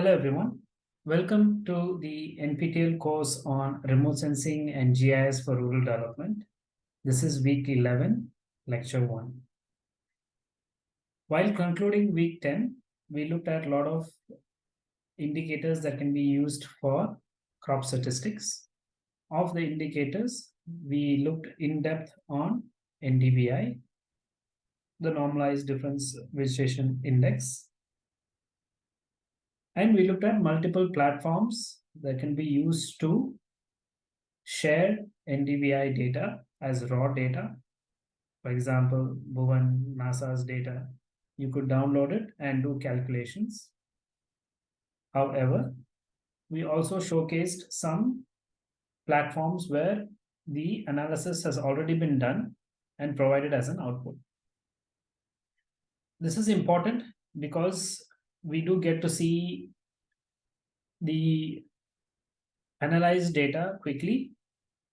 Hello everyone. Welcome to the NPTEL course on remote sensing and GIS for rural development. This is week 11, lecture 1. While concluding week 10, we looked at a lot of indicators that can be used for crop statistics. Of the indicators, we looked in depth on NDVI, the normalized difference vegetation index, and we looked at multiple platforms that can be used to share NDVI data as raw data. For example, Bhuvan, NASA's data, you could download it and do calculations. However, we also showcased some platforms where the analysis has already been done and provided as an output. This is important because we do get to see the analyzed data quickly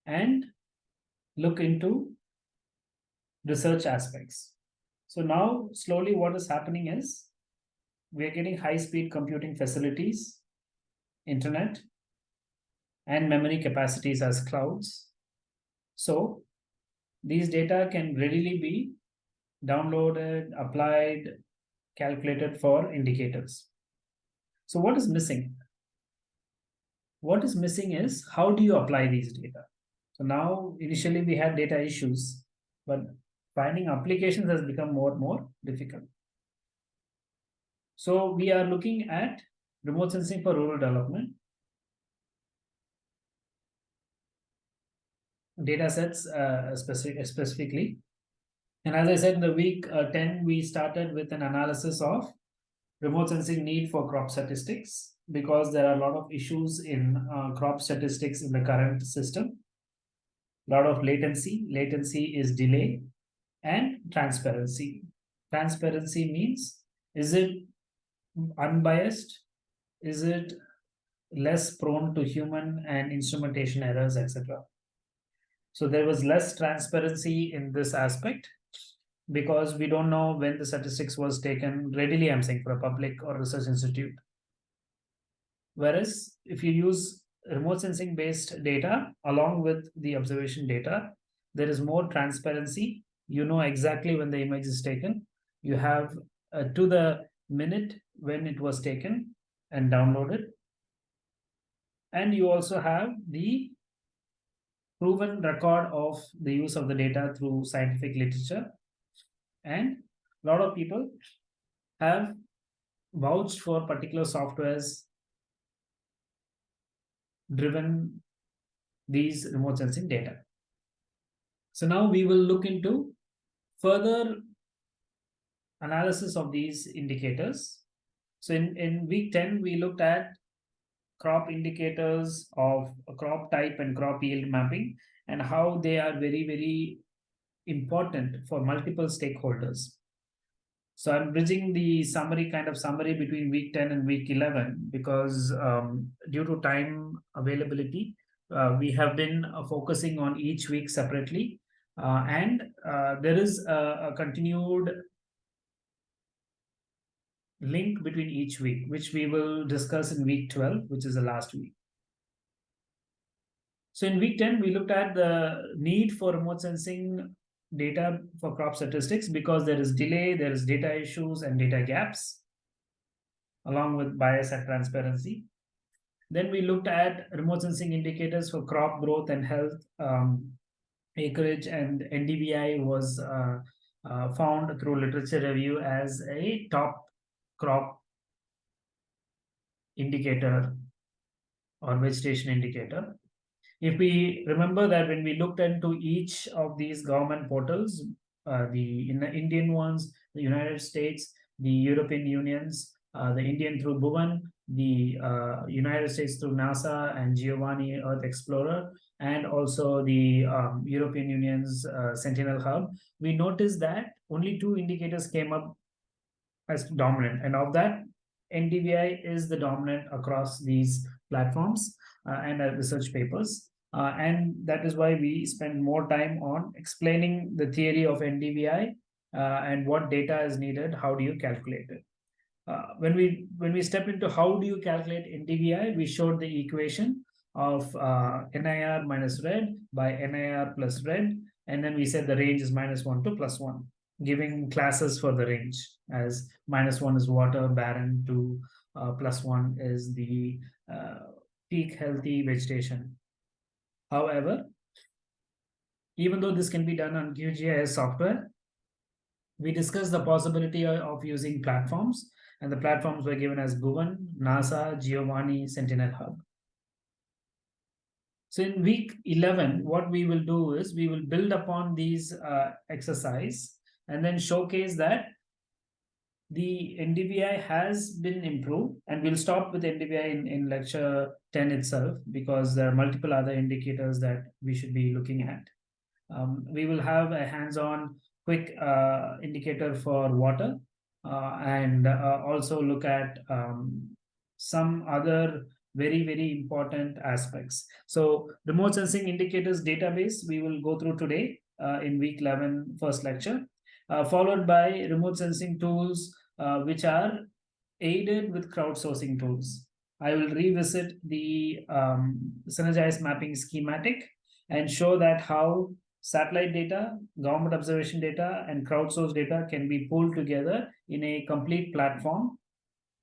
and look into research aspects. So now slowly what is happening is we are getting high speed computing facilities, internet, and memory capacities as clouds. So these data can readily be downloaded, applied, calculated for indicators. So what is missing? What is missing is how do you apply these data? So now initially we had data issues, but finding applications has become more and more difficult. So we are looking at remote sensing for rural development. Data sets uh, specific, specifically and as I said, in the week uh, 10, we started with an analysis of remote sensing need for crop statistics because there are a lot of issues in uh, crop statistics in the current system. A lot of latency. Latency is delay and transparency. Transparency means, is it unbiased? Is it less prone to human and instrumentation errors, etc.? So there was less transparency in this aspect because we don't know when the statistics was taken readily i'm saying for a public or research institute whereas if you use remote sensing based data along with the observation data there is more transparency you know exactly when the image is taken. You have uh, to the minute when it was taken and downloaded. And you also have the proven record of the use of the data through scientific literature. And a lot of people have vouched for particular softwares driven these remote sensing data. So now we will look into further analysis of these indicators. So in, in week 10, we looked at crop indicators of crop type and crop yield mapping and how they are very, very important for multiple stakeholders. So I'm bridging the summary kind of summary between week 10 and week 11 because um, due to time availability, uh, we have been uh, focusing on each week separately. Uh, and uh, there is a, a, continued link between each week, which we will discuss in week 12, which is the last week. So in week 10, we looked at the need for remote sensing data for crop statistics because there is delay, there is data issues and data gaps, along with bias and transparency. Then we looked at remote sensing indicators for crop growth and health, um, acreage, and NDVI was uh, uh, found through literature review as a top crop indicator or vegetation indicator. If we remember that when we looked into each of these government portals, uh, the in the Indian ones, the United States, the European Unions, uh, the Indian through Bhuvan, the uh, United States through NASA and Giovanni Earth Explorer, and also the um, European Union's uh, Sentinel Hub, we noticed that only two indicators came up as dominant. And of that, NDVI is the dominant across these platforms uh, and uh, research papers. Uh, and that is why we spend more time on explaining the theory of NDVI uh, and what data is needed, how do you calculate it. Uh, when we when we step into how do you calculate NDVI, we showed the equation of uh, NIR minus red by NIR plus red, and then we said the range is minus one to plus one, giving classes for the range as minus one is water, barren, to uh, plus one is the uh, peak healthy vegetation. However, even though this can be done on QGIS software, we discussed the possibility of using platforms, and the platforms were given as Bhuvan, NASA, Giovanni, Sentinel Hub. So in week 11, what we will do is we will build upon these uh, exercise and then showcase that the NDVI has been improved and we'll stop with NDVI in, in lecture 10 itself because there are multiple other indicators that we should be looking at. Um, we will have a hands-on quick uh, indicator for water uh, and uh, also look at um, some other very, very important aspects. So remote sensing indicators database, we will go through today uh, in week 11 first lecture, uh, followed by remote sensing tools, uh, which are aided with crowdsourcing tools. I will revisit the um, synergized mapping schematic and show that how satellite data, government observation data, and crowdsourced data can be pulled together in a complete platform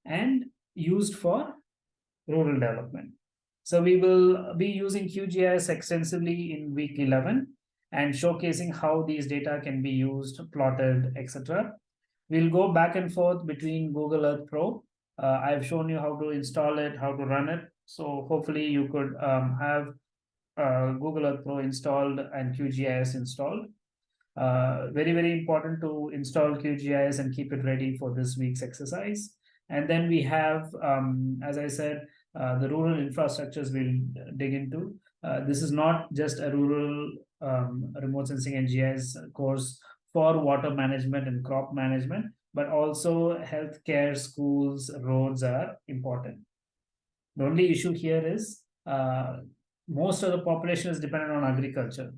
and used for rural development. So we will be using QGIS extensively in week 11 and showcasing how these data can be used, plotted, etc. We'll go back and forth between Google Earth Pro. Uh, I've shown you how to install it, how to run it. So hopefully you could um, have uh, Google Earth Pro installed and QGIS installed. Uh, very, very important to install QGIS and keep it ready for this week's exercise. And then we have, um, as I said, uh, the rural infrastructures we'll dig into. Uh, this is not just a rural um, remote sensing and GIS course for water management and crop management, but also healthcare, schools, roads are important. The only issue here is uh, most of the population is dependent on agriculture.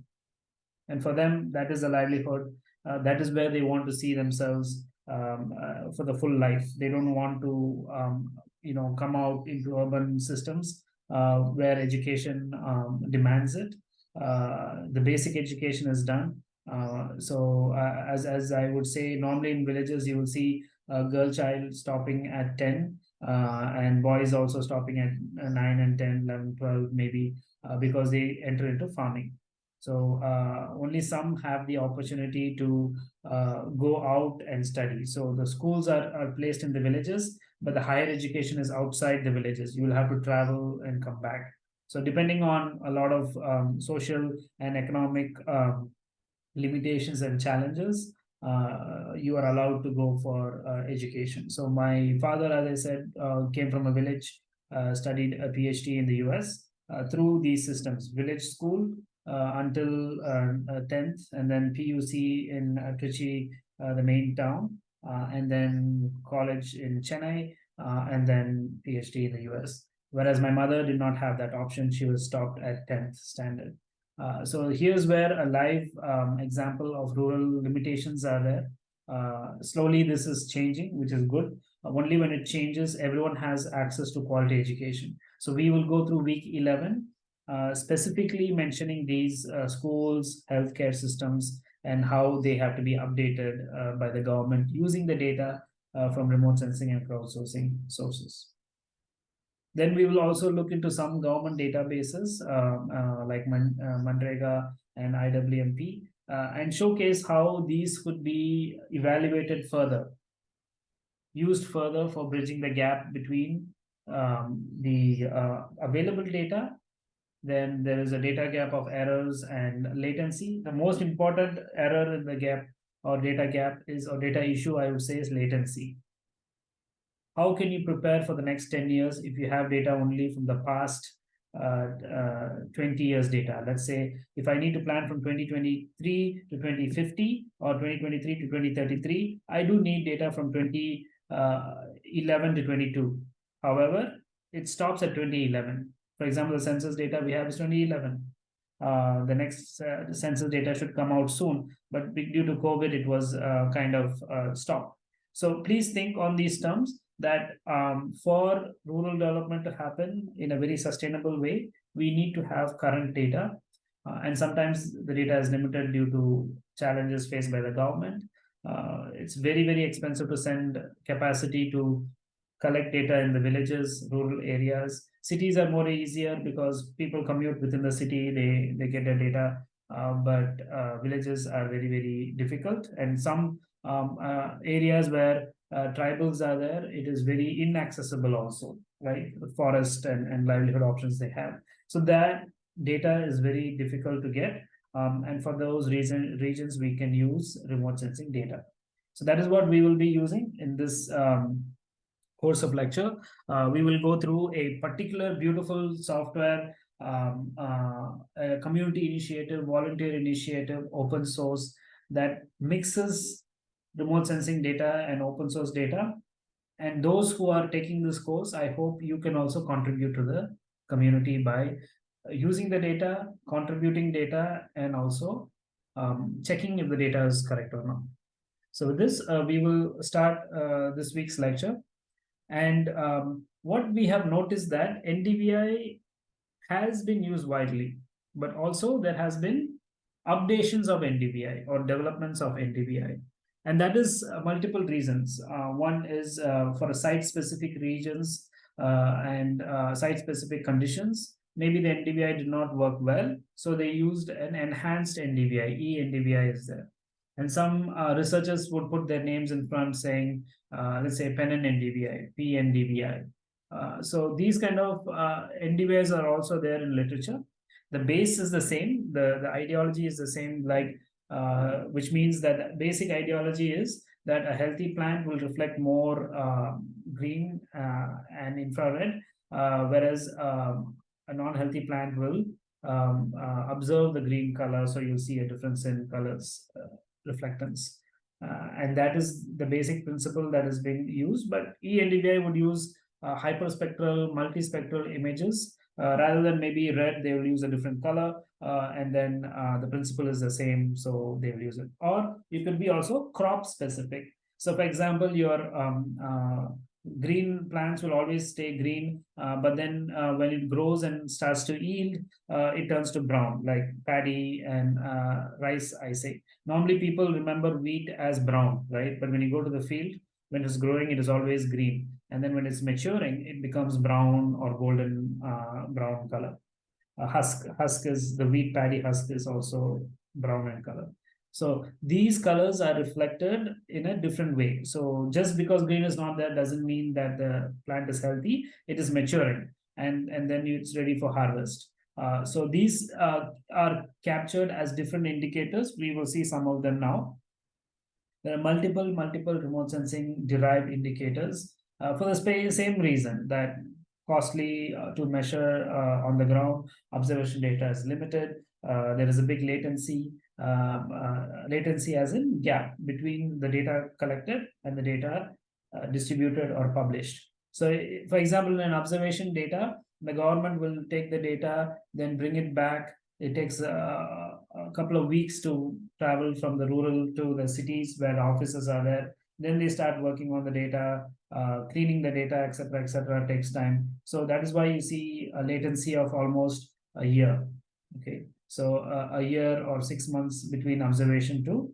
And for them, that is a livelihood. Uh, that is where they want to see themselves um, uh, for the full life. They don't want to, um, you know, come out into urban systems uh, where education um, demands it. Uh, the basic education is done. Uh, so uh, as, as I would say, normally in villages, you will see a girl child stopping at 10 and boys also stopping at 9 and 10, 11, 12, maybe because they enter into farming. So uh, only some have the opportunity to uh, go out and study. So the schools are, are placed in the villages, but the higher education is outside the villages. You will have to travel and come back. So depending on a lot of um, social and economic um, limitations and challenges, uh, you are allowed to go for uh, education. So my father, as I said, uh, came from a village, uh, studied a PhD in the US through these systems, village school, uh, until 10th uh, uh, and then PUC in Trichy, the main town, and then college in Chennai, and then PhD in the US. Whereas my mother did not have that option. She was stopped at 10th standard. Uh, so here's where a live um, example of rural limitations are there. Uh, slowly this is changing, which is good. Uh, only when it changes, everyone has access to quality education. So we will go through week 11 uh, specifically mentioning these uh, schools, healthcare systems, and how they have to be updated uh, by the government using the data uh, from remote sensing and crowdsourcing sources. Then we will also look into some government databases um, uh, like Man Mandrega and IWMP and showcase how these could be evaluated further, used further for bridging the gap between um, the available data then there is a data gap of errors and latency. The most important error in the gap or data gap is or data issue, I would say, is latency. How can you prepare for the next 10 years if you have data only from the past uh, uh, 20 years data? Let's say if I need to plan from 2023 to 2050 or 2023 to 2033, I do need data from 2011 to 22. However, it stops at 2011. For example, the census data we have is 2011. Uh, the next uh, census data should come out soon, but due to COVID, it was uh, kind of uh, stopped. So please think on these terms that um, for rural development to happen in a very sustainable way, we need to have current data. Uh, and sometimes the data is limited due to challenges faced by the government. Uh, it's very, very expensive to send capacity to collect data in the villages, rural areas. Cities are more easier because people commute within the city, they, they get their data, uh, but uh, villages are very, very difficult. And some um, uh, areas where uh, tribals are there, it is very inaccessible also, right? The forest and, and livelihood options they have. So that data is very difficult to get. Um, and for those reason, regions, we can use remote sensing data. So that is what we will be using in this um, course of lecture. Uh, we will go through a particular beautiful software, um, uh, community initiative, volunteer initiative, open source that mixes remote sensing data and open source data. And those who are taking this course, I hope you can also contribute to the community by using the data, contributing data, and also um, checking if the data is correct or not. So with this, uh, we will start uh, this week's lecture. And um, what we have noticed that NDVI has been used widely, but also there has been updations of NDVI or developments of NDVI. And that is uh, multiple reasons. Uh, one is uh, for site-specific regions uh, and uh, site-specific conditions. Maybe the NDVI did not work well, so they used an enhanced NDVI, e-NDVI is there. And some uh, researchers would put their names in front saying, let's say Pennon NDVI, PNDVI. so these kind of NDVIs are also there in literature. The base is the same, the, the ideology is the same, like uh, which means that basic ideology is that a healthy plant will reflect more uh, green uh, and infrared, uh, whereas um, a non-healthy plant will um, uh, observe the green color, so you'll see a difference in colors reflectance. and that is the basic principle that is being used, but eNDVI would use hyperspectral, multispectral images uh, rather than maybe red, they will use a different color, uh, and then uh, the principle is the same, so they will use it. Or it could be also crop specific. So, for example, your um, green plants will always stay green, uh, but then uh, when it grows and starts to yield, uh, it turns to brown, like paddy and rice, I say. Normally, people remember wheat as brown, right? But when you go to the field, when it's growing, it is always green and then when it's maturing, it becomes brown or golden brown color. A husk, husk is the wheat paddy husk is also brown in color. So these colors are reflected in a different way. So just because green is not there doesn't mean that the plant is healthy. It is maturing and, and then it's ready for harvest. Uh, so these uh, are captured as different indicators. We will see some of them now. There are multiple, multiple remote sensing derived indicators uh, for the same reason that costly uh, to measure uh, on the ground, observation data is limited. there is a big latency, Um, uh, latency as in gap between the data collected and the data uh, distributed or published. So for example, in observation data, the government will take the data, then bring it back. It takes uh, a couple of weeks to travel from the rural to the cities where the offices are there. Then they start working on the data, uh, cleaning the data, etc., etc. takes time. So that is why you see a latency of almost a year. Okay, so uh, a year or six months between observation to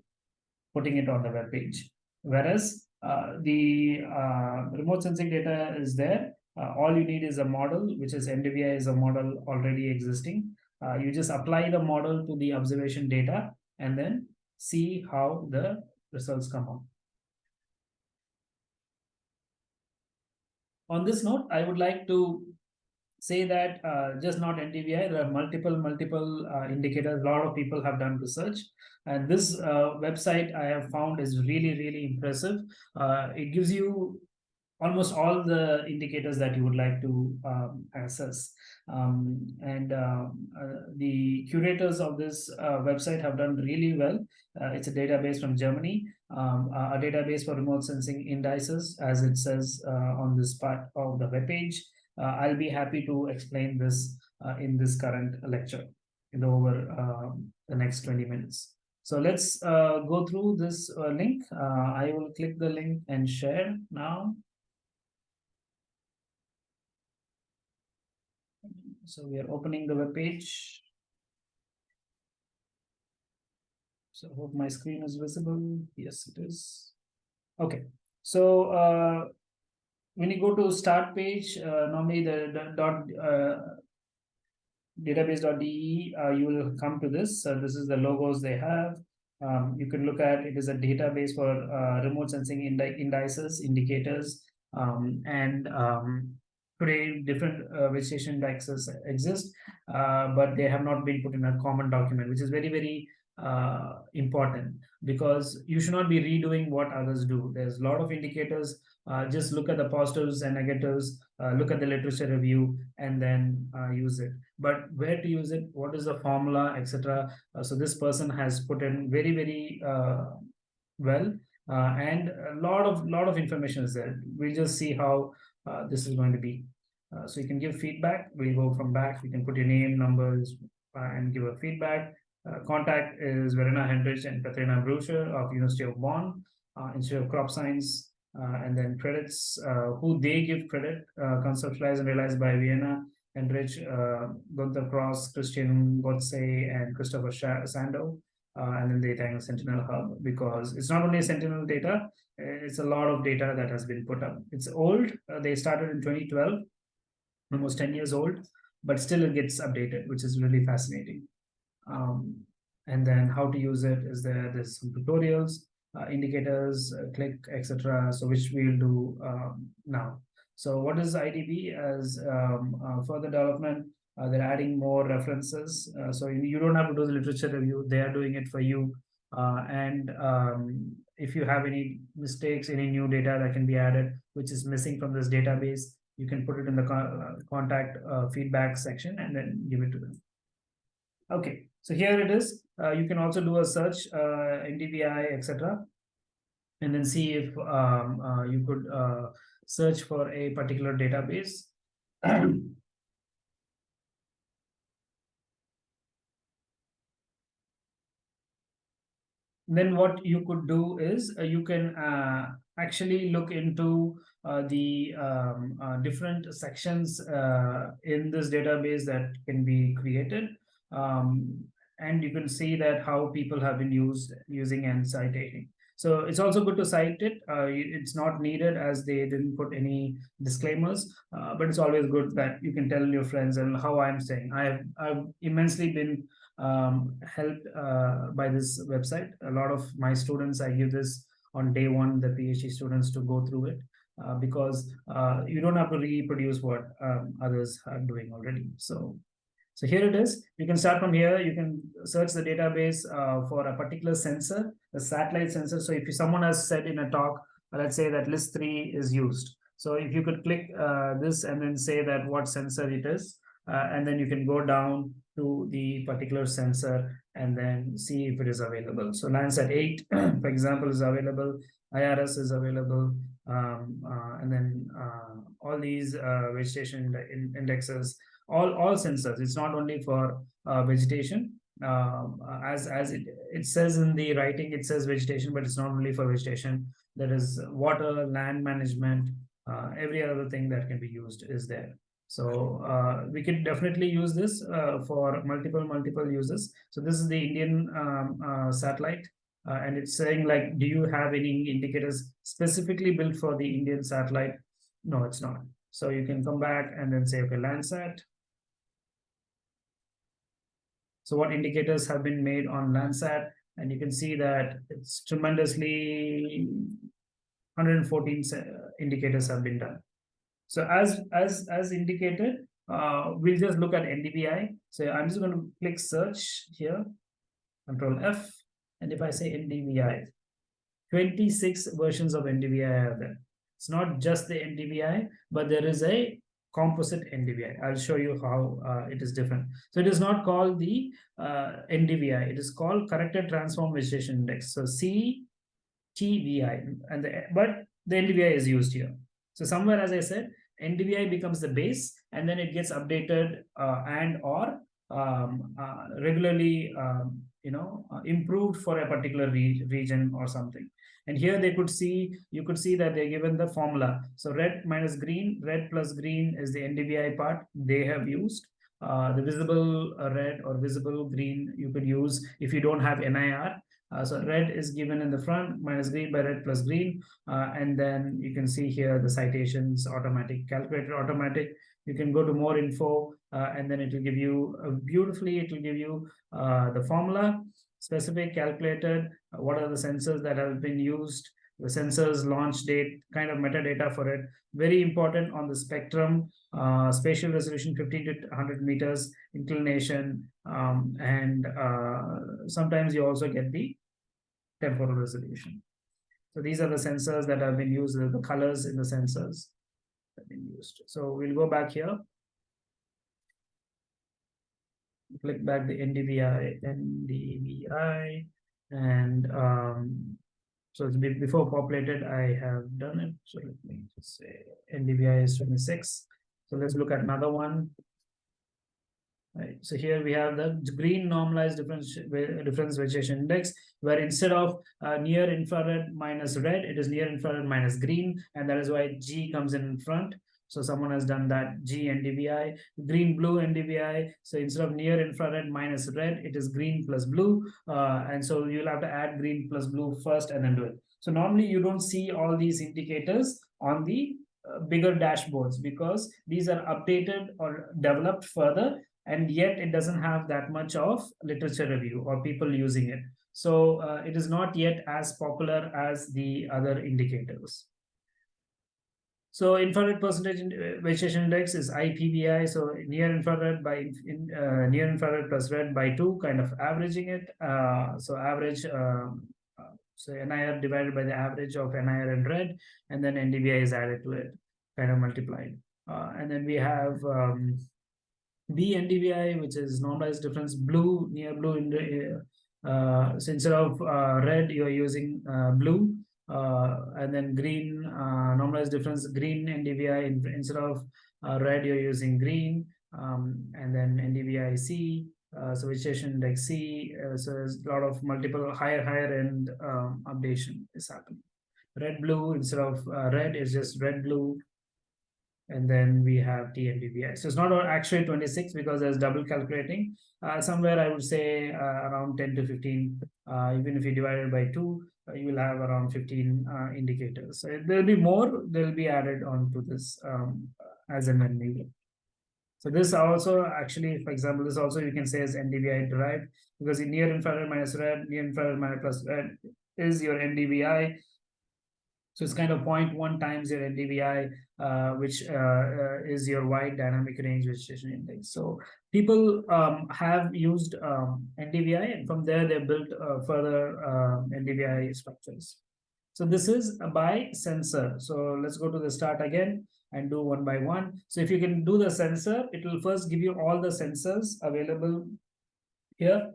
putting it on the web page. Whereas uh, the uh, remote sensing data is there. Uh, all you need is a model, which is NDVI is a model already existing. Uh, you just apply the model to the observation data and then see how the results come out. on this note, I would like to say that uh, just not NDVI, there are multiple, multiple uh, indicators. A lot of people have done research. And this uh, website I have found is really, really impressive. Uh, it gives you almost all the indicators that you would like to um, access. Um, and uh, uh, the curators of this uh, website have done really well. It's a database from Germany. um, a, database for remote sensing indices, as it says on this part of the web page. Uh, I'll be happy to explain this uh, in this current lecture in the over um, the next 20 minutes. So let's uh, go through this uh, link. Uh, I will click the link and share now. So we are opening the web page. So I hope my screen is visible. Yes, it is. Okay, so uh, when you go to start page, uh, normally the, the dot uh, database.de, uh, you will come to this. So this is the logos they have. Um, you can look at it is a database for uh, remote sensing indi indices, indicators, um, and um, today different uh, vegetation indexes exist, uh, but they have not been put in a common document, which is very, very uh, important because you should not be redoing what others do. There's a lot of indicators. Uh, just look at the positives and negatives, uh, look at the literature review, and then uh, use it. But where to use it? What is the formula, etc. Uh, so this person has put in very, very uh, well, and a lot of lot of information is there. We'll just see how this is going to be. so you can give feedback. We'll go from back. You can put your name, numbers, and give a feedback contact is Verena Henrich and Katrina Bruscher of University of Bonn, Institute of Crop Science, and then credits, who they give credit, conceptualized and realized by Verena, Henrich, Gunther Krauss, Christian Gotze, and Christopher Sandow. Uh, and then the data Sentinel Hub because it's not only Sentinel data, it's a lot of data that has been put up. It's old. Uh, they started in 2012, almost 10 years old, but still it gets updated, which is really fascinating um, and then how to use it is there there's some tutorials uh, indicators uh, click etc so which we'll do um, now. So what is idb as um, uh, further development? Uh, they're adding more references uh, so you don't have to do the literature review they are doing it for you. Uh, and um, if you have any mistakes any new data that can be added which is missing from this database you can put it in the co contact feedback section and then give it to them. Okay so here it is. Uh, you can also do a search, uh, NDVI, etc. And then see if um, uh, you could search for a particular database. then what you could do is uh, you can uh, actually look into uh, the um, different sections in this database that can be created um, and you can see that how people have been used using and citing. So it's also good to cite it. Uh, it's not needed as they didn't put any disclaimers, uh, but it's always good that you can tell your friends and how I'm saying. I've, I've immensely been um, helped uh, by this website. A lot of my students, I give this on day one, the PhD students to go through it. Uh, because uh, you don't have to reproduce what um, others are doing already. So so here it is. You can start from here. You can search the database uh, for a particular sensor, the satellite sensor. So if someone has said in a talk, let's say that LISS three is used. So if you could click uh, this and then say that what sensor it is, uh, and then you can go down to the particular sensor and then see if it is available. So Landsat 8, for example, is available. IRS is available. Um, uh, and then uh, all these uh, vegetation indexes all all sensors. It's not only for uh, vegetation um, as as it, it says in the writing it says vegetation but it's not only for vegetation. There is water land management uh, every other thing that can be used is there. So uh, we can definitely use this uh, for multiple multiple uses. So this is the indian um, uh, satellite uh, and it's saying like do you have any indicators specifically built for the indian satellite? No it's not. So you can come back and then say okay landsat so what indicators have been made on Landsat, and you can see that it's tremendously 114 indicators have been done. So as as as indicated, uh, we'll just look at NDVI. So I'm just going to click search here, Control F, and if I say NDVI, 26 versions of NDVI are there. It's not just the NDVI, but there is a composite NDVI. I'll show you how uh, it is different. So it is not called the uh, NDVI. It is called corrected transform vegetation index. So C TVI, and the, but the NDVI is used here. So somewhere, as I said, NDVI becomes the base, and then it gets updated uh, and or um, uh, regularly, um, you know, uh, improved for a particular re region or something. And here they could see, you could see that they're given the formula. So red minus green, red plus green is the NDVI part they have used. Uh, the visible red or visible green you could use if you don't have NIR. Uh, so red is given in the front minus green by red plus green. Uh, and then you can see here the citations automatic, calculated automatic. You can go to more info uh, and then it will give you uh, beautifully, it will give you uh, the formula, specific calculated, uh, what are the sensors that have been used, the sensors launch date, kind of metadata for it. Very important on the spectrum, uh, spatial resolution 15 to 100 meters, inclination, um, and uh, sometimes you also get the temporal resolution. So these are the sensors that have been used, the colors in the sensors have been used. So we'll go back here. Click back the NDVI, NDVI, and um, so it's before populated, I have done it. So let me just say NDVI is 26. So let's look at another one. Right. So here we have the green normalized difference difference vegetation index, where instead of uh, near infrared minus red, it is near infrared minus green, and that is why G comes in front. So someone has done that G NDVI, green blue NDVI. So instead of near infrared minus red, it is green plus blue. Uh, and so you'll have to add green plus blue first and then do it. So normally you don't see all these indicators on the uh, bigger dashboards because these are updated or developed further and yet it doesn't have that much of literature review or people using it. So uh, it is not yet as popular as the other indicators. So infrared percentage uh, vegetation index is IPVI. So near infrared by in, uh, near infrared plus red by two, kind of averaging it. Uh, so average, um, uh, so NIR divided by the average of NIR and red, and then NDVI is added to it, kind of multiplied. Uh, and then we have um, BNDVI, which is normalized difference blue, near blue. In the, uh, so instead of uh, red, you're using uh, blue. Uh, and then green, uh, normalized difference, green NDVI, in, instead of uh, red, you're using green. Um, and then NDVI C, so vegetation index C. so there's a lot of multiple higher, higher end um, updation is happening. Red, blue, instead of red, is just red, blue, and then we have TNDVI. So it's not actually 26 because there's double calculating. Uh, somewhere I would say uh, around 10 to 15, uh, even if you divide it by two, uh, you will have around 15 uh, indicators. There'll be more, they'll be added onto this um, as an needed. So this also actually, for example, this also you can say is NDVI derived because in near infrared minus red, near infrared minus plus red is your NDVI. So it's kind of 0.1 times your NDVI, uh, which uh, uh, is your wide dynamic range vegetation index. So people um, have used um, NDVI and from there they built uh, further NDVI structures. So this is by sensor. So let's go to the start again and do one by one. So if you can do the sensor, it will first give you all the sensors available here.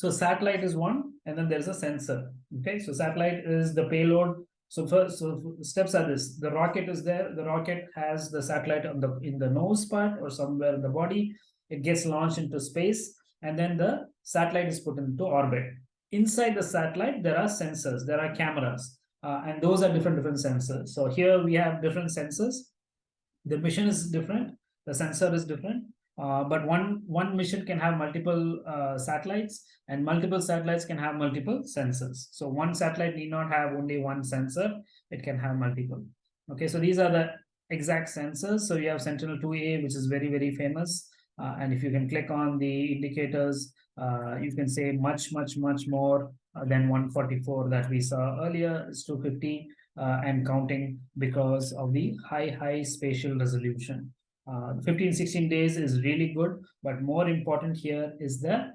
So satellite is one, and then there's a sensor. Okay, so satellite is the payload. So first, so steps are this: the rocket is there. The rocket has the satellite on the in the nose part or somewhere in the body. It gets launched into space, and then the satellite is put into orbit. Inside the satellite, there are sensors. There are cameras, uh, and those are different different sensors. So here we have different sensors. The mission is different. The sensor is different. Uh, but one one mission can have multiple uh, satellites and multiple satellites can have multiple sensors. So one satellite need not have only one sensor it can have multiple. Okay so these are the exact sensors. So you have sentinel 2a which is very very famous. Uh, and if you can click on the indicators uh, you can say much much much more uh, than 144 that we saw earlier. Is 250 and counting because of the high high spatial resolution uh, 15, 16 days is really good, but more important here is the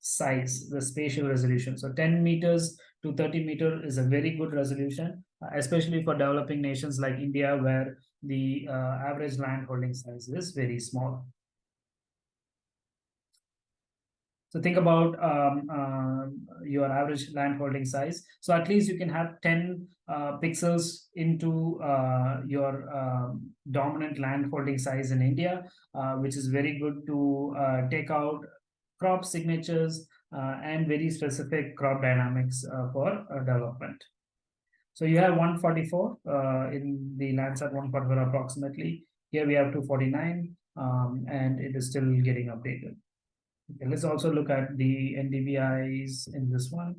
size, the spatial resolution. So 10 meters to 30 meter is a very good resolution, uh, especially for developing nations like India, where the uh, average land holding size is very small. So think about um, uh, your average land holding size. So at least you can have 10 uh, pixels into uh, your um, dominant land holding size in India, uh, which is very good to uh, take out crop signatures uh, and very specific crop dynamics for development. So you have 144 in the Landsat 144 approximately. Here we have 249 um, and it is still getting updated. Okay, let's also look at the NDVIs in this one.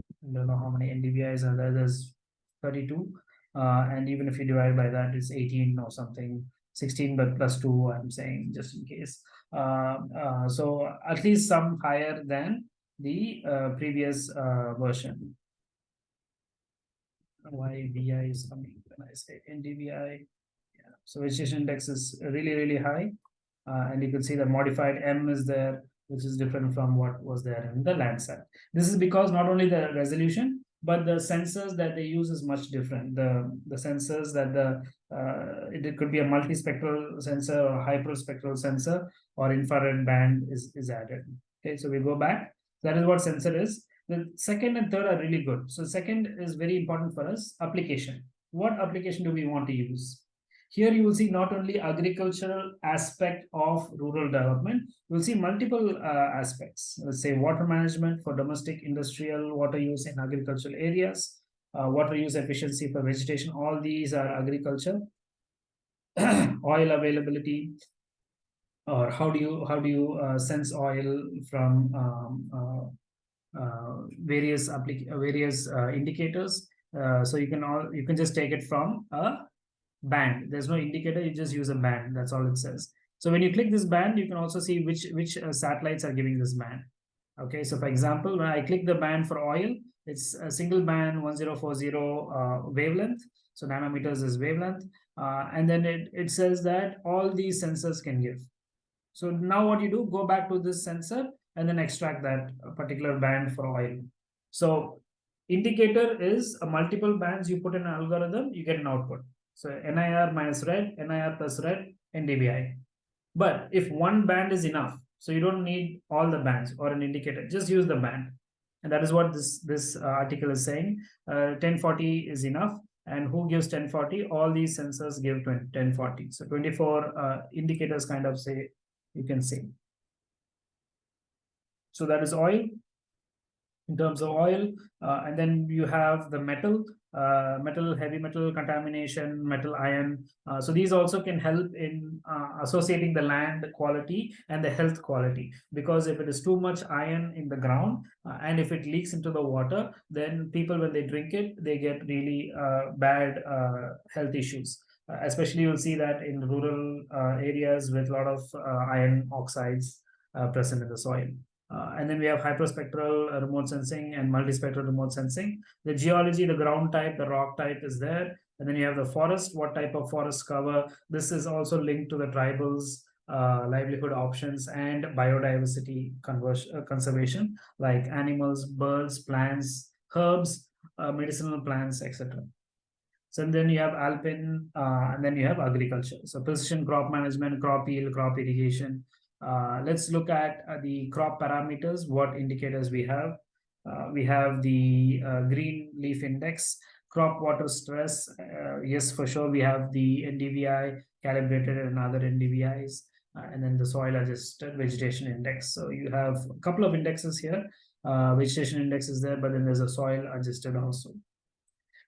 I don't know how many NDVIs are there. There's 32. Uh, and even if you divide by that, it's 18 or something, 16, but plus two, I'm saying just in case. Uh, uh, so at least some higher than the uh, previous uh, version. Why VI is coming when I say NDVI? Yeah. So vegetation index is really, really high. Uh, and you can see the modified M is there, which is different from what was there in the Landsat. This is because not only the resolution, but the sensors that they use is much different. The, the sensors that the, uh, it, it, could be a multispectral sensor or hyperspectral sensor or infrared band is, is added. Okay, so we go back. That is what sensor is. The second and third are really good. So second is very important for us, application. What application do we want to use? Here you will see not only agricultural aspect of rural development, you will see multiple uh, aspects. Let's say water management for domestic industrial water use in agricultural areas, uh, water use efficiency for vegetation, all these are agriculture. oil availability, or how do you how do you uh, sense oil from um, uh, uh, various various uh, indicators? so you can all you can just take it from a band. There's no indicator, you just use a band. That's all it says. So when you click this band, you can also see which, which uh, satellites are giving this band. Okay, so for example, when I click the band for oil, it's a single band 1040 uh, wavelength. So nanometers is wavelength. Uh, and then it, it says that all these sensors can give. So now what you do, go back to this sensor and then extract that particular band for oil. So indicator is a multiple bands you put in an algorithm, you get an output. So NIR minus red, NIR plus red, NDVI. But if one band is enough, so you don't need all the bands or an indicator, just use the band. And that is what this, this uh, article is saying. Uh, 1040 is enough. And who gives 1040? All these sensors give 20, 1040. So 24 uh, indicators kind of say, you can see. So that is oil in terms of oil. Uh, and then you have the metal uh, metal, heavy metal contamination, metal iron. Uh, so these also can help in uh, associating the land quality and the health quality. Because if it is too much iron in the ground uh, and if it leaks into the water, then people, when they drink it, they get really uh, bad uh, health issues. especially you'll see that in rural areas with a lot of iron oxides present in the soil. Uh, and then we have hyperspectral remote sensing and multispectral remote sensing. The geology, the ground type, the rock type is there. And then you have the forest, what type of forest cover. This is also linked to the tribals, uh, livelihood options and biodiversity uh, conservation, like animals, birds, plants, herbs, uh, medicinal plants, etc. So then you have alpine, uh, and then you have agriculture. So precision crop management, crop yield, crop irrigation, let's look at uh, the crop parameters, what indicators we have. Uh, we have the uh, green leaf index, crop water stress. Uh, yes, for sure, we have the NDVI calibrated and other NDVIs, uh, and then the soil adjusted vegetation index. So you have a couple of indexes here. vegetation index is there, but then there's a soil adjusted also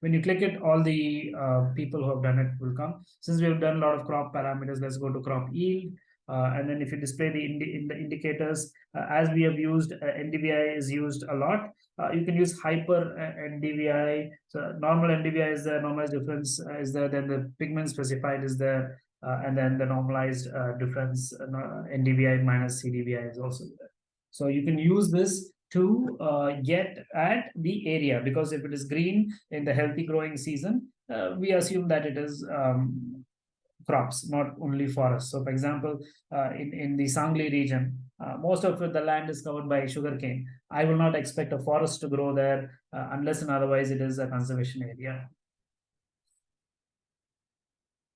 when you click it, all the uh, people who have done it will come. Since we have done a lot of crop parameters, let's go to crop yield. Uh, and then if you display the, indi in the indicators, uh, as we have used, uh, NDVI is used a lot. Uh, you can use hyper uh, NDVI. So normal NDVI is the normalized difference uh, is there, then the pigment specified is there, and then the normalized difference NDVI minus CDVI is also there. So you can use this to get at the area because if it is green in the healthy growing season, we assume that it is um, crops, not only forests. So for example, uh, in, in the Sangli region, uh, most of the land is covered by sugarcane. I will not expect a forest to grow there uh, unless and otherwise it is a conservation area.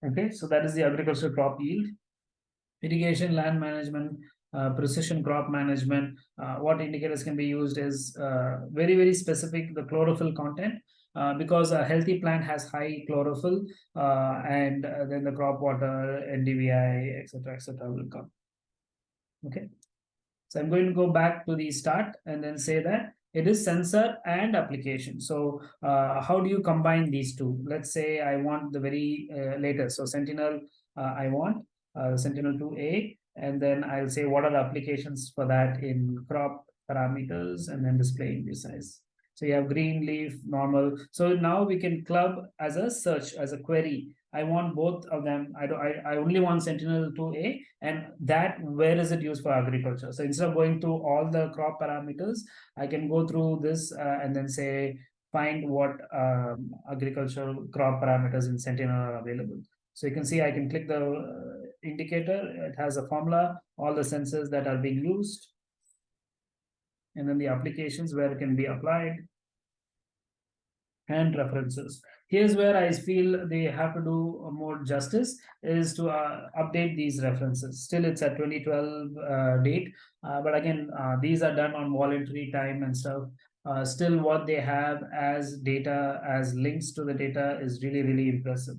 Okay, so that is the agricultural crop yield. Irrigation, land management, uh, precision crop management. Uh, what indicators can be used is uh, very, very specific, the chlorophyll content, uh, because a healthy plant has high chlorophyll uh, and uh, then the crop water, NDVI, etc., etc. will come. Okay. So I'm going to go back to the start and then say that it is sensor and application. So uh, how do you combine these two? Let's say I want the very uh, latest. So Sentinel, I want uh, Sentinel-2A, and then I'll say what are the applications for that in crop parameters and then display in this size. So you have green leaf, normal. So now we can club as a search, as a query. I want both of them. I do I, I only want Sentinel 2A and that where is it used for agriculture? So instead of going through all the crop parameters, I can go through this uh, and then say find what um, agricultural crop parameters in Sentinel are available. So you can see I can click the uh, indicator. It has a formula, all the sensors that are being used and then the applications where it can be applied and references. Here's where I feel they have to do more justice is to uh, update these references. Still, it's a 2012 uh, date, uh, but again, uh, these are done on voluntary time and stuff. Uh, still, what they have as data, as links to the data is really, really impressive.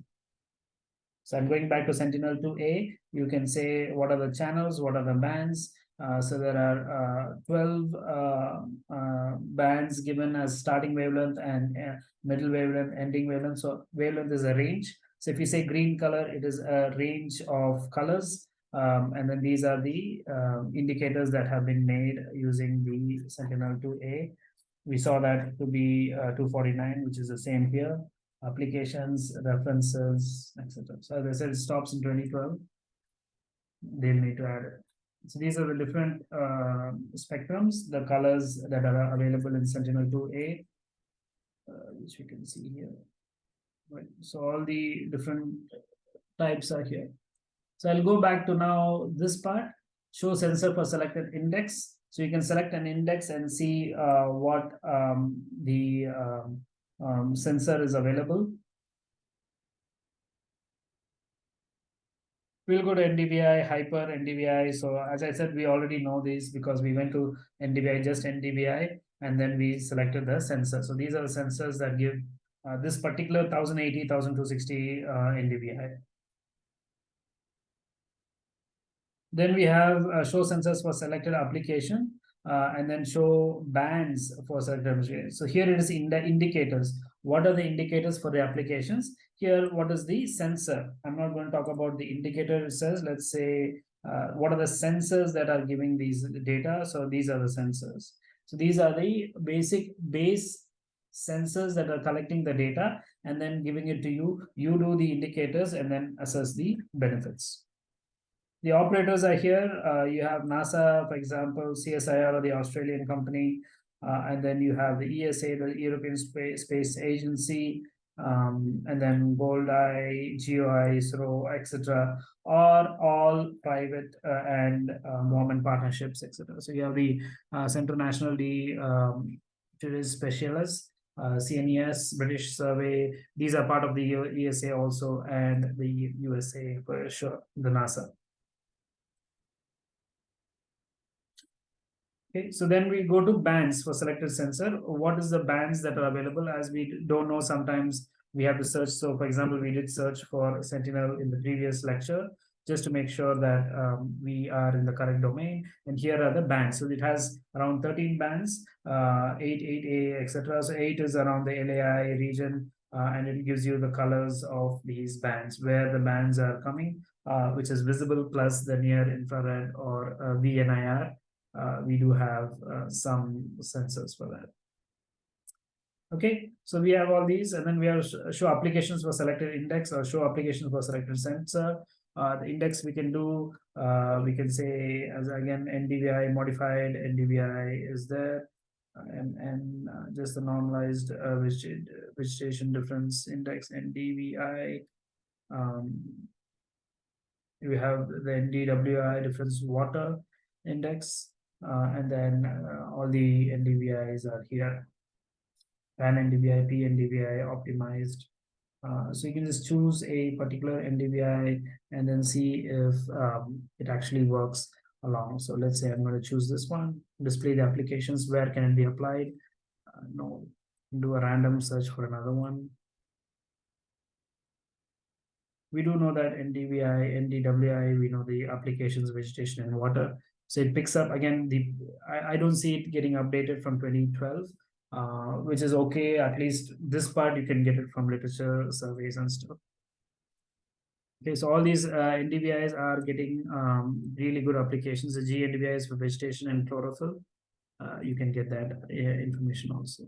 So I'm going back to Sentinel-2A. You can say what are the channels, what are the bands, uh, so there are uh, 12 uh, uh, bands given as starting wavelength and middle wavelength, ending wavelength. So wavelength is a range. So if you say green color, it is a range of colors. Um, and then these are the um, indicators that have been made using the Sentinel-2A. We saw that to be 249, which is the same here. Applications, references, etc. So as I said, it stops in 2012. They'll need to add it. So these are the different uh, spectrums, the colors that are available in Sentinel-2A, uh, which we can see here. Right. So all the different types are here. So I'll go back to now this part, show sensor for selected index. So you can select an index and see uh, what um, the um, um, sensor is available. We'll go to NDVI, hyper NDVI. So as I said, we already know these because we went to NDVI, just NDVI, and then we selected the sensor. So these are the sensors that give uh, this particular 1080, 1260 uh, NDVI. Then we have uh, show sensors for selected application uh, and then show bands for selected. So here it is in the indicators. What are the indicators for the applications? Here, what is the sensor? I'm not going to talk about the indicator says, let's say, uh, what are the sensors that are giving these data? So these are the sensors. So these are the basic base sensors that are collecting the data and then giving it to you. You do the indicators and then assess the benefits. The operators are here. Uh, you have NASA, for example, CSIR, or the Australian company, uh, and then you have the ESA, the European Space, Space Agency, um, and then GoldEye, GeoEye, ISRO, etc., are all private uh, and uh, government partnerships, etc. So you have the uh, National de um, Specialists, uh, CNES, British Survey. These are part of the ESA also, and the USA for sure, the NASA. Okay, so then we go to bands for selected sensor. What is the bands that are available as we don't know sometimes we have to search. So for example, we did search for Sentinel in the previous lecture just to make sure that um, we are in the correct domain. And here are the bands. So it has around 13 bands, uh, 8, 8A, etc. So 8 is around the LAI region, uh, and it gives you the colors of these bands, where the bands are coming, uh, which is visible plus the near infrared or uh, VNIR uh, we do have uh, some sensors for that. Okay, so we have all these, and then we have show applications for selected index or show applications for selected sensor. Uh, the index we can do, uh, we can say as again NDVI modified NDVI is there, and and uh, just the normalized uh, vegetation difference index NDVI. Um, we have the NDWI difference water index, and then uh, all the NDVIs are here. Pan NDVI, P NDVI optimized. Uh, so you can just choose a particular NDVI and then see if um, it actually works along. So let's say I'm going to choose this one, display the applications, where can it be applied? Uh, no, do a random search for another one. We do know that NDVI, NDWI, we know the applications, vegetation and water. So it picks up again, the I, I don't see it getting updated from 2012, uh, which is okay. At least this part you can get it from literature surveys and stuff. Okay, so all these uh, NDVIs are getting um, really good applications. The GNDVIs for vegetation and chlorophyll. Uh, you can get that uh, information also.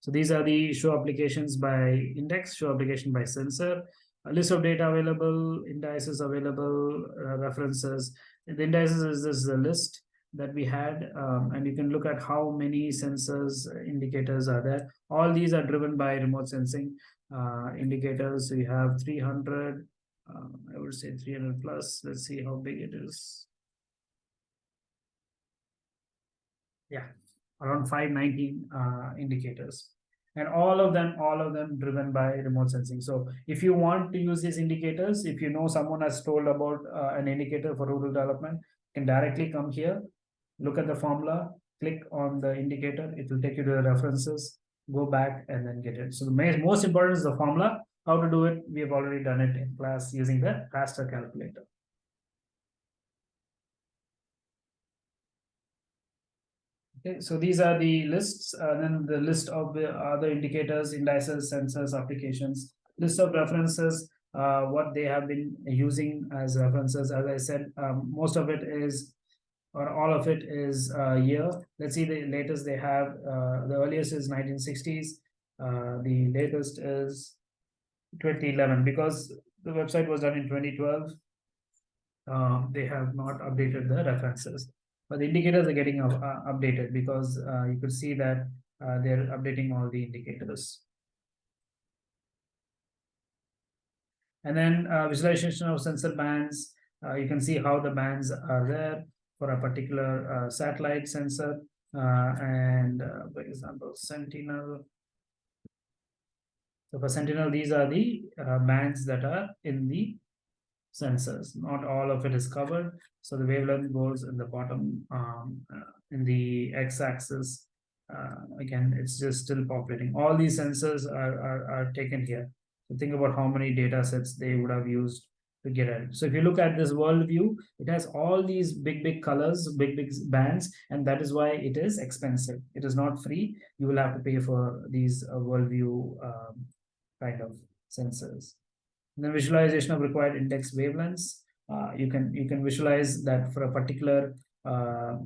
So these are the show applications by index, show application by sensor, a list of data available, indices available, uh, references. The indices is this the list that we had, um, and you can look at how many sensors uh, indicators are there. All these are driven by remote sensing uh, indicators. So you have 300, uh, I would say 300 plus. Let's see how big it is. Yeah, around 519 uh, indicators and all of them all of them driven by remote sensing. So if you want to use these indicators if you know someone has told about uh, an indicator for rural development you can directly come here look at the formula click on the indicator it will take you to the references go back and then get it. So the most important is the formula how to do it. We have already done it in class using the raster calculator Okay, so these are the lists, uh, then the list of the other indicators, indices, sensors, applications, list of references, uh, what they have been using as references. As I said, um, most of it is, or all of it is uh, year. Let's see the latest they have. Uh, the earliest is 1960s. Uh, the latest is 2011 because the website was done in 2012. Uh, they have not updated the references but the indicators are getting uh, updated because uh, you could see that uh, they're updating all the indicators. And then uh, visualization of sensor bands. Uh, you can see how the bands are there for a particular uh, satellite sensor. and for example, Sentinel. So for Sentinel, these are the bands that are in the sensors. Not all of it is covered. So the wavelength goes in the bottom um, uh, in the x-axis. Uh, again, it's just still populating. All these sensors are, are, are taken here. So think about how many data sets they would have used to get it. So if you look at this world view, it has all these big, big colors, big, big bands, and that is why it is expensive. It is not free. You will have to pay for these uh, um, kind of sensors the visualization of required index wavelengths. Uh, you can you can visualize that for a particular uh,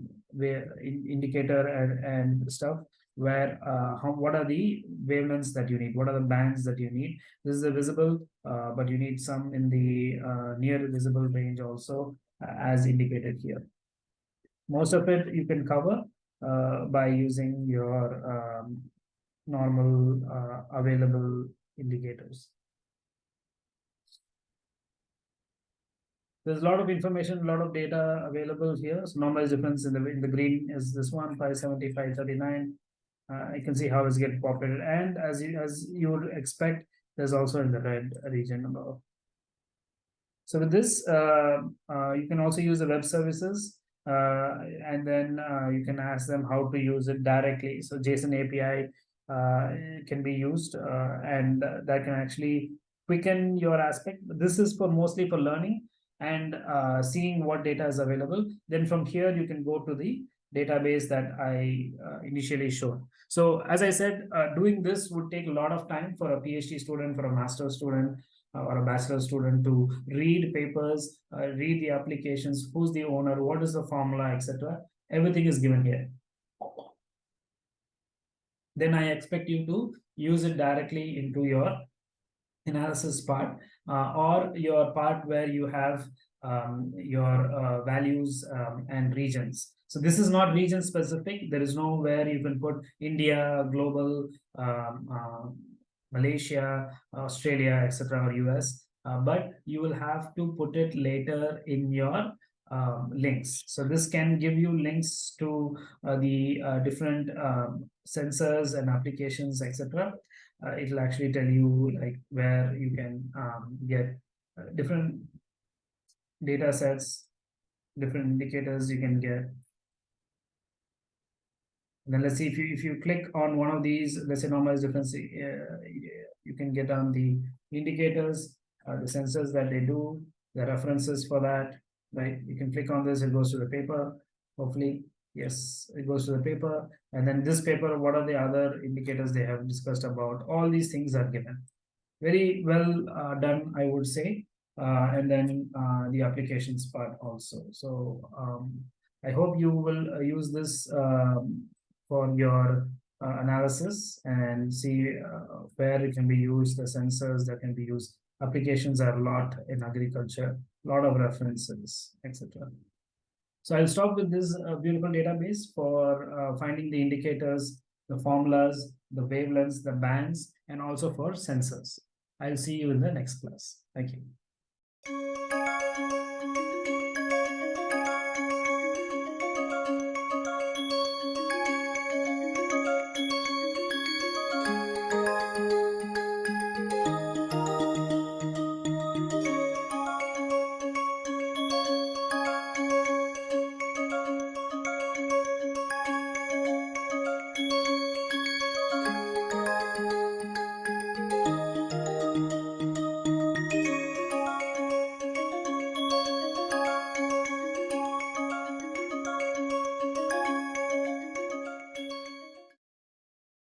in, indicator and, and stuff where uh, how, what are the wavelengths that you need? What are the bands that you need? This is a visible uh, but you need some in the uh, near visible range also uh, as indicated here. Most of it you can cover uh, by using your um, normal uh, available indicators There's a lot of information, a lot of data available here. So normalized difference in the in the green is this one, 570, 539. Uh, you can see how it's getting populated. And as you as you would expect, there's also in the red region above. So with this, uh, uh, you can also use the web services uh, and then uh, you can ask them how to use it directly. So JSON API uh, can be used and that can actually quicken your aspect. This is for mostly for learning and uh, seeing what data is available. Then from here, you can go to the database that I uh, initially showed. So as I said, uh, doing this would take a lot of time for a PhD student, for a master student, uh, or a bachelor student to read papers, uh, read the applications, who's the owner, what is the formula, etc. Everything is given here. Then I expect you to use it directly into your analysis part or your part where you have um, your uh, values um, and regions. So this is not region specific. There is nowhere you can put India, global, um, uh, Malaysia, Australia, etc. or US. Uh, but you will have to put it later in your um, links. So this can give you links to uh, the uh, different um, sensors and applications, etc uh, it'll actually tell you like where you can um, get uh, different data sets different indicators you can get. And then let's see if you if you click on one of these, let's say normalized difference, uh, you can get on the indicators, uh, the sensors that they do, the references for that, right? You can click on this, it goes to the paper. Hopefully, yes, it goes to the paper. And then this paper, what are the other indicators they have discussed about? All these things are given. Very well uh, done, I would say. Uh, and then uh, the applications part also. So um, I hope you will uh, use this um, for your uh, analysis and see uh, where it can be used, the sensors that can be used. Applications are a lot in agriculture, a lot of references, etc. So I'll stop with this uh, beautiful database for finding the indicators, the formulas, the wavelengths, the bands, and also for sensors. I'll see you in the next class. Thank you.